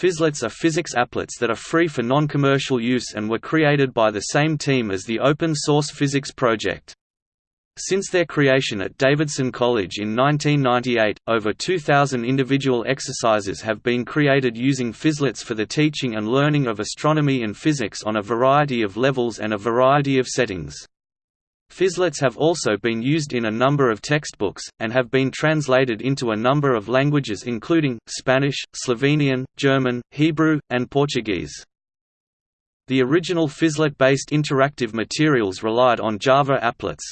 Physlets are physics applets that are free for non-commercial use and were created by the same team as the open-source physics project. Since their creation at Davidson College in 1998, over 2,000 individual exercises have been created using Physlets for the teaching and learning of astronomy and physics on a variety of levels and a variety of settings. Physlets have also been used in a number of textbooks, and have been translated into a number of languages including, Spanish, Slovenian, German, Hebrew, and Portuguese. The original Physlet-based interactive materials relied on Java applets.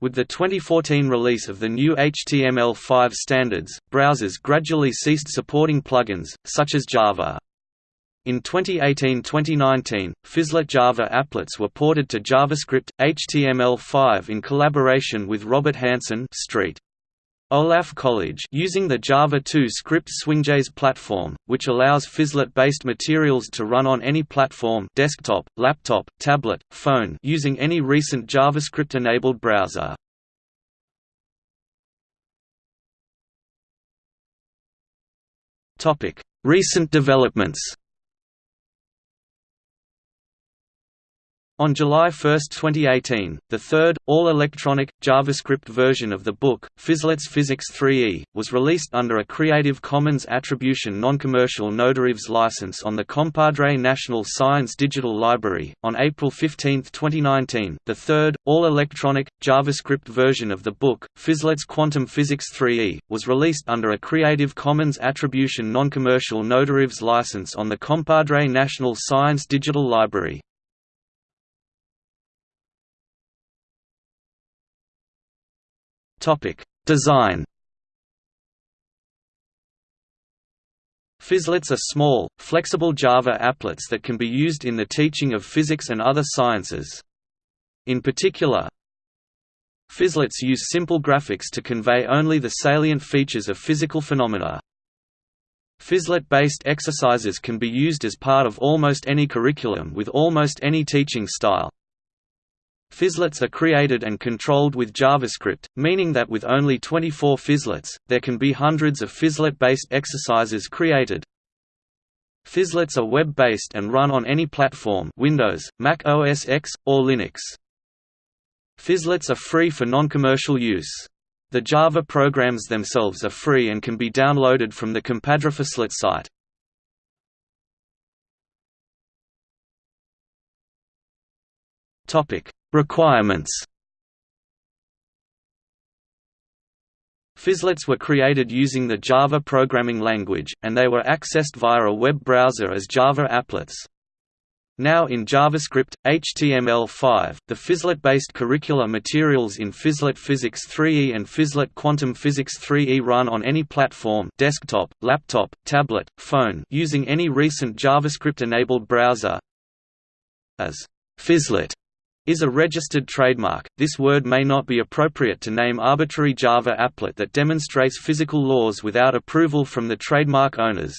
With the 2014 release of the new HTML5 standards, browsers gradually ceased supporting plugins, such as Java. In 2018–2019, Physlet Java applets were ported to JavaScript, HTML5 in collaboration with Robert Hanson Street. Olaf College using the Java 2 script SwingJS platform, which allows Physlet-based materials to run on any platform desktop, laptop, tablet, phone using any recent JavaScript-enabled browser. Recent developments On July 1, 2018, the third, all-electronic, JavaScript version of the book, Physlets Physics 3e, was released under a Creative Commons Attribution Non-Commercial No license on the Compadre National Science Digital Library. On April 15, 2019, the third, all-electronic, JavaScript version of the book, Physlets Quantum Physics 3e, was released under a Creative Commons Attribution Non-Commercial No license on the Compadre National Science Digital Library. Topic: Design. Physlets are small, flexible Java applets that can be used in the teaching of physics and other sciences. In particular, Physlets use simple graphics to convey only the salient features of physical phenomena. Physlet-based exercises can be used as part of almost any curriculum with almost any teaching style. Physlets are created and controlled with JavaScript, meaning that with only 24 Physlets, there can be hundreds of Physlet-based exercises created. Physlets are web-based and run on any platform Windows, Mac OS X, or Linux. Physlets are free for non-commercial use. The Java programs themselves are free and can be downloaded from the CompadrePhizlet site. Topic: Requirements Physlets were created using the Java programming language, and they were accessed via a web browser as Java applets. Now in JavaScript, HTML5, the Physlet-based curricular materials in Physlet Physics 3e and Physlet Quantum Physics 3e run on any platform desktop, laptop, tablet, phone using any recent JavaScript-enabled browser as Physlet is a registered trademark. This word may not be appropriate to name arbitrary Java applet that demonstrates physical laws without approval from the trademark owners.